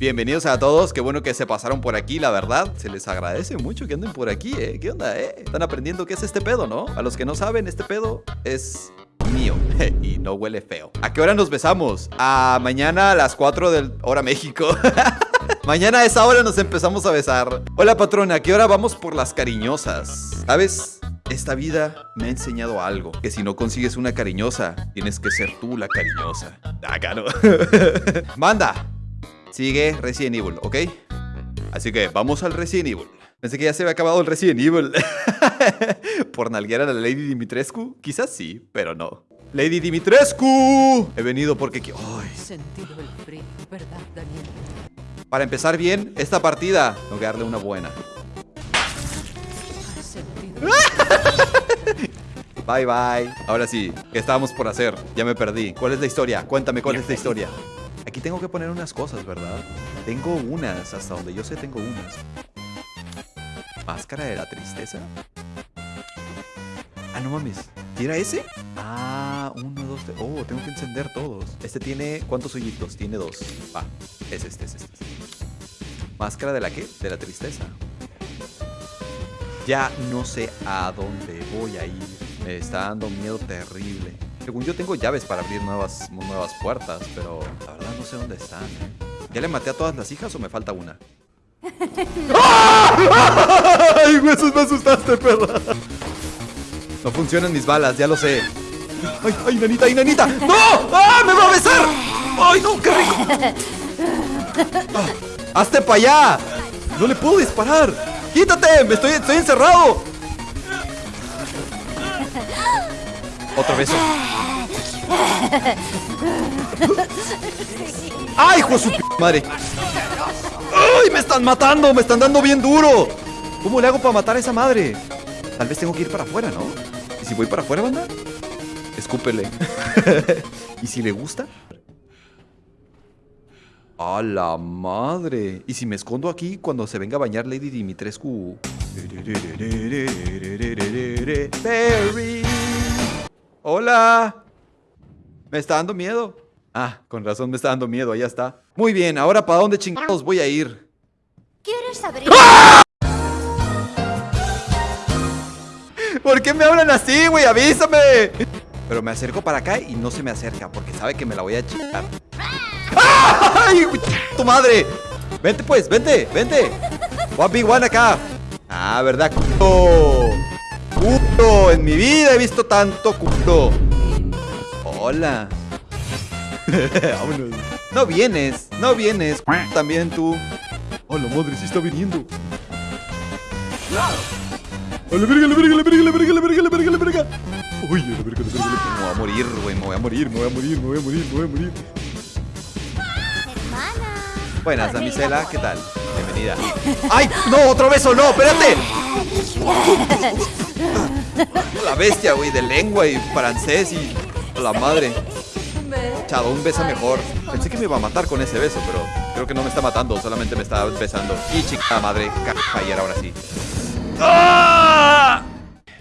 Bienvenidos a todos, qué bueno que se pasaron por aquí, la verdad Se les agradece mucho que anden por aquí, eh ¿Qué onda, eh? Están aprendiendo qué es este pedo, ¿no? A los que no saben, este pedo es mío y no huele feo ¿A qué hora nos besamos? A mañana a las 4 del hora México Mañana a esa hora nos empezamos a besar Hola patrona, ¿a qué hora vamos por las cariñosas? ¿Sabes? Esta vida me ha enseñado algo Que si no consigues una cariñosa Tienes que ser tú la cariñosa Acá no Manda Sigue Resident Evil, ¿ok? Así que vamos al Resident Evil Pensé que ya se había acabado el Resident Evil ¿Por nalguear a la Lady Dimitrescu? Quizás sí, pero no Lady Dimitrescu He venido porque... ¡Ay! Sentido el frío, ¿verdad, Daniel? Para empezar bien esta partida Tengo que darle una buena Bye bye. Ahora sí, ¿qué estábamos por hacer? Ya me perdí. ¿Cuál es la historia? Cuéntame cuál es la historia. Aquí tengo que poner unas cosas, ¿verdad? Tengo unas, hasta donde yo sé tengo unas. ¿Máscara de la tristeza? Ah, no mames. ¿Era ese? Ah, uno, dos, tres. Oh, tengo que encender todos. Este tiene... ¿Cuántos hoyitos? Tiene dos. Va, es este, es este. ¿Máscara de la qué? De la tristeza. Ya no sé a dónde voy a ir. Me está dando miedo terrible. Según yo tengo llaves para abrir nuevas, nuevas puertas, pero no sé dónde están. ¿Ya le maté a todas las hijas o me falta una? ¡Ay, huesos, me asustaste, perra! No funcionan mis balas, ya lo sé. ¡Ay, ay, nanita, ay, nanita! ¡No! ¡Ah, me va a besar! ¡Ay, no, qué rico! Ah, ¡Hazte para allá! ¡No le puedo disparar! ¡Quítate! ¡Me estoy, estoy encerrado! Otro beso. ¡Ay, hijo de su madre! ¡Ay, me están matando! ¡Me están dando bien duro! ¿Cómo le hago para matar a esa madre? Tal vez tengo que ir para afuera, ¿no? ¿Y si voy para afuera, banda? Escúpele. ¿Y si le gusta? ¡A la madre! ¿Y si me escondo aquí cuando se venga a bañar Lady Dimitrescu? ¡Hola! Me está dando miedo. Ah, con razón me está dando miedo, allá está. Muy bien, ahora ¿para dónde chingados voy a ir? ¿Quieres abrir? ¡Ah! ¿Por qué me hablan así, güey? ¡Avísame! Pero me acerco para acá y no se me acerca porque sabe que me la voy a chingar. ¡Ay! ¡Tu madre! Vente pues, vente, vente. One big one acá. Ah, ¿verdad? Culo. Culo. En mi vida he visto tanto culo. Hola. Vámonos. No vienes, no vienes. También tú. Hola, madre, sí está viniendo. ¡A la verga, la verga, la verga, la verga, la verga, la verga, la verga! ¡Uy, la verga, la verga, la verga! Me voy a morir, güey, me voy a morir, me voy a morir, me voy a morir, me voy a morir. Buenas, damisela, ¿qué tal? Bienvenida. ¡Ay! ¡No! ¡Otro beso! ¡No! ¡Espérate! La bestia, güey, de lengua y francés y... La madre. Chado, un beso mejor. Pensé que me iba a matar con ese beso, pero creo que no me está matando, solamente me está besando. Y chica madre, ayer ahora sí. ¡Ah!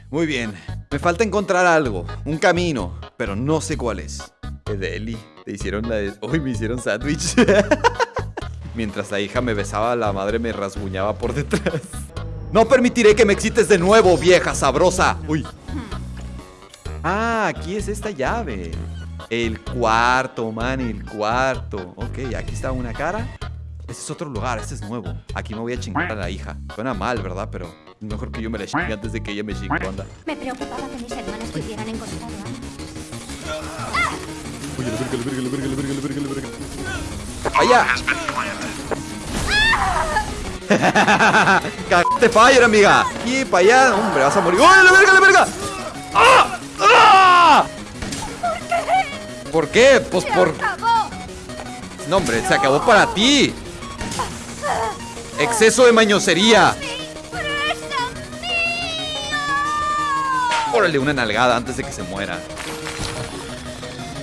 Muy bien. Me falta encontrar algo, un camino, pero no sé cuál es. Edeli, te hicieron la de... Uy, me hicieron sándwich. Mientras la hija me besaba, la madre me rasguñaba por detrás. No permitiré que me excites de nuevo, vieja sabrosa. Uy. Ah, aquí es esta llave. El cuarto, man, el cuarto. Ok, aquí está una cara. Este es otro lugar, este es nuevo. Aquí me voy a chingar a la hija. Suena mal, ¿verdad? Pero mejor que yo me la chingue antes de que ella me chingue, anda. Me preocupaba que mis hermanos te hubieran encontrado Oye, la verga, la verga, la verga, la verga, la verga, la verga. ¡Allá! ¡Cagaste fire, amiga! Y para allá, hombre, vas a morir. ¡Oh, la verga, la verga! ¡Ah! ¿Por qué? Pues por... No, hombre, se acabó para ti. Exceso de mañosería. Órale, una nalgada antes de que se muera.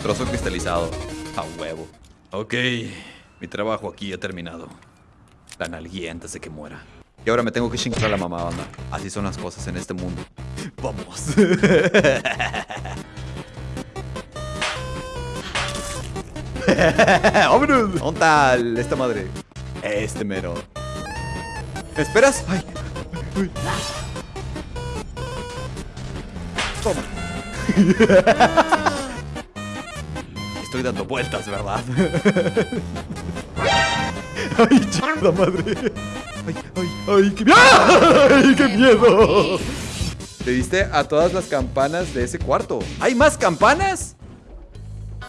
Trozo cristalizado. A huevo. Ok. Mi trabajo aquí ha terminado. La nalguía antes de que muera. Y ahora me tengo que chingar a la mamá, banda. Así son las cosas en este mundo. Vamos. ¡Vámonos! ¿Dónde está esta madre? Este mero. ¿Me esperas? Ay. Uy. Toma. Estoy dando vueltas, ¿verdad? Ay, chingada madre. Ay, ay, ay, qué miedo. Ay, qué miedo. Te diste a todas las campanas de ese cuarto. ¿Hay más campanas?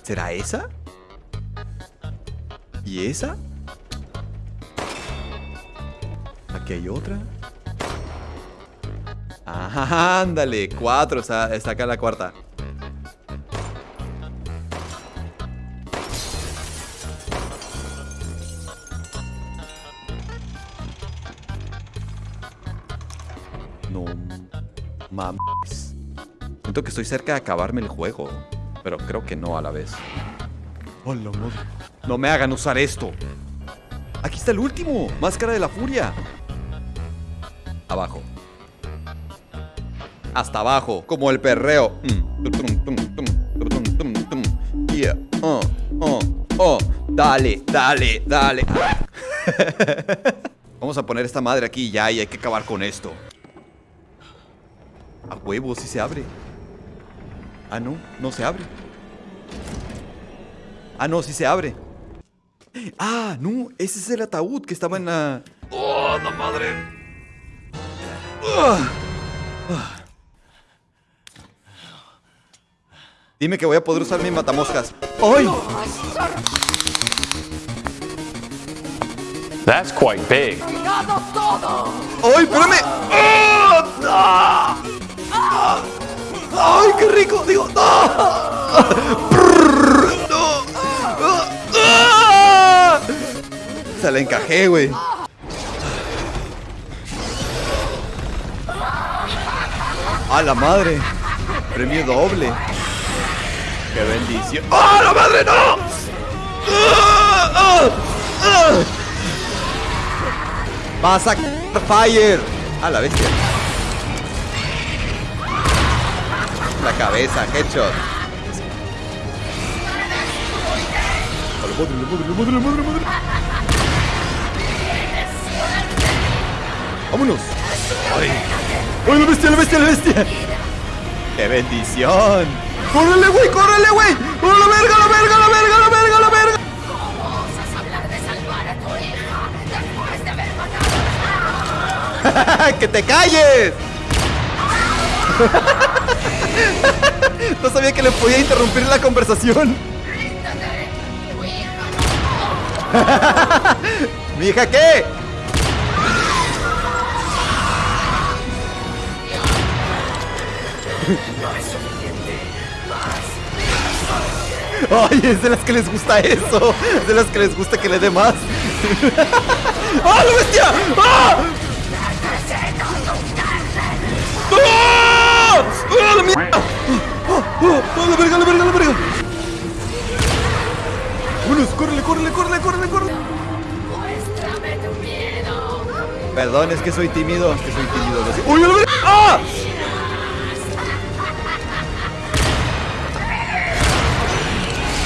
¿Será esa? ¿Y esa? Aquí hay otra. Ajá, ándale. Cuatro. Está, está acá la cuarta. No mames. Siento que estoy cerca de acabarme el juego. Pero creo que no a la vez. No me hagan usar esto. Aquí está el último. Máscara de la furia. Abajo. Hasta abajo. Como el perreo. Yeah. Oh, oh, oh. Dale, dale, dale. Vamos a poner esta madre aquí ya y hay que acabar con esto. A huevo, si se abre. Ah, no, no se abre. Ah, no, sí se abre. Ah, no, ese es el ataúd que estaba en la... ¡Oh, la madre! Ah, ah. Dime que voy a poder usar mi matamoscas. ¡Ay! That's quite big. ¡Ay, espérame! ¡Ah! ¡Ay, qué rico! Digo, ¡no! Se la encajé, güey. ¡A la madre! Premio doble. ¡Qué bendición! ¡Ah, la madre, no! ¡Vas a fire! A la bestia. La cabeza, headshot. A la madre, la madre, la madre, la madre, ¡Vámonos! ¡Ay! ¡Ay, la bestia, la bestia, la bestia! ¡Qué bendición! ¡Córrele, güey! ¡Córrele, güey! ¡Oh, la verga, la verga, la verga, la verga, la verga! ¿Osas hablar de salvar a tu hija después de haber matado ¡Que te calles! no sabía que le podía interrumpir la conversación. ¡Ríndete! ¡Tu hija ¿Mi hija qué? Ay, es de las que les gusta eso. Es de las que les gusta que le dé más. ¡Ah, la bestia! ¡Ah! ¡Ah! ¡Ah, la mierda! ¡Ah, ah, la verga, la verga, la verga! Vámonos, córrele, córrele, córrele, córrele, córrele. ¡Muéstrame tu miedo! Perdón, es que soy tímido. Es que soy tímido. ¡Uy, la verga! ¡Ah!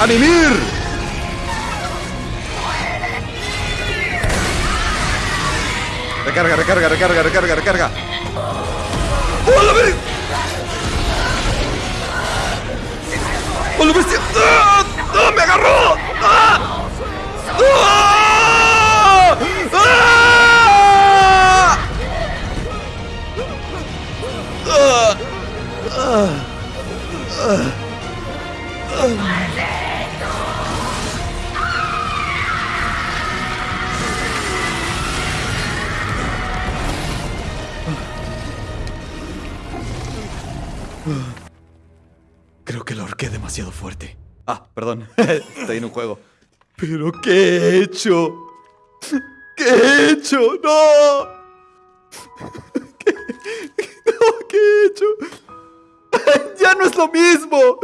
¡A mimir! Recarga, recarga, recarga, recarga, recarga. ¡Oh, la verga! ¡Oh, bestia! ¡Ah! ¡Ah! ¡Me agarró! ¡Ah! ¡Ah! Demasiado fuerte. Ah, perdón. Estoy en un juego. ¿Pero qué he hecho? ¿Qué he hecho? ¡No! ¿Qué, no, ¿qué he hecho? ¡Ya no es lo mismo!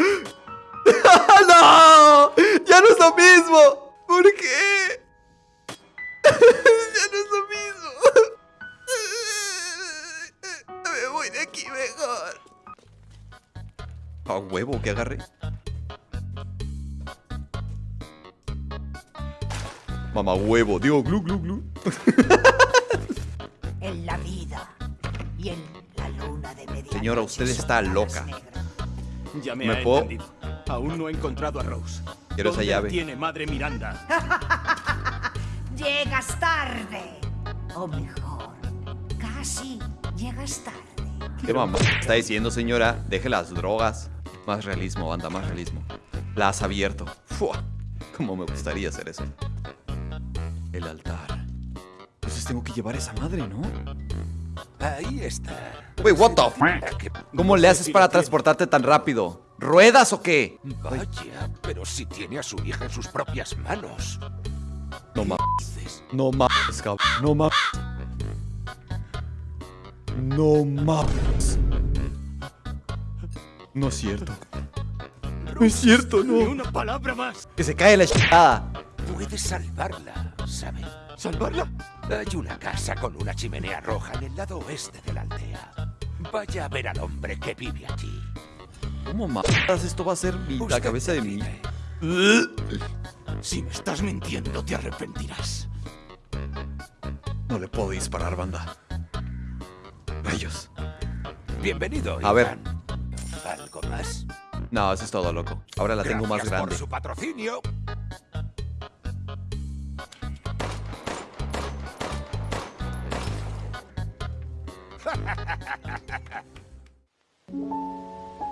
Mamá huevo, digo glu glu glu. En la vida y en la luna de medianoche Señora, usted está loca. Ya me, ¿Me ha puedo- entendido. Aún no he encontrado a Rose. Quiero esa ¿Dónde la llave. tiene madre Miranda? Llegas tarde. O mejor, casi llegas tarde. ¿Qué mamá está diciendo, señora? Deje las drogas. Más realismo, banda, más realismo. La has abierto. Fua. Cómo me gustaría hacer eso. El altar. Entonces tengo que llevar esa madre, ¿no? Ahí está. Wait, what the f- ¿Cómo le haces para transportarte tan rápido? ¿Ruedas o qué? Vaya, pero si tiene a su hija en sus propias manos. No mames. No mames, cabrón. No mames. No mames. No es cierto. No es cierto, Ni no. una palabra más. Que se cae la chingada. Puedes salvarla, ¿sabe? ¿Salvarla? Hay una casa con una chimenea roja en el lado oeste de la aldea. Vaya a ver al hombre que vive allí. ¿Cómo mames? Esto va a ser mi- la cabeza de mi. decide. Si me estás mintiendo, te arrepentirás. No le puedo disparar, banda. Rayos. Bienvenido, A ver. ¿Algo más? No, eso es todo, loco. Ahora la tengo más Gracias grande. por su patrocinio. Thank you.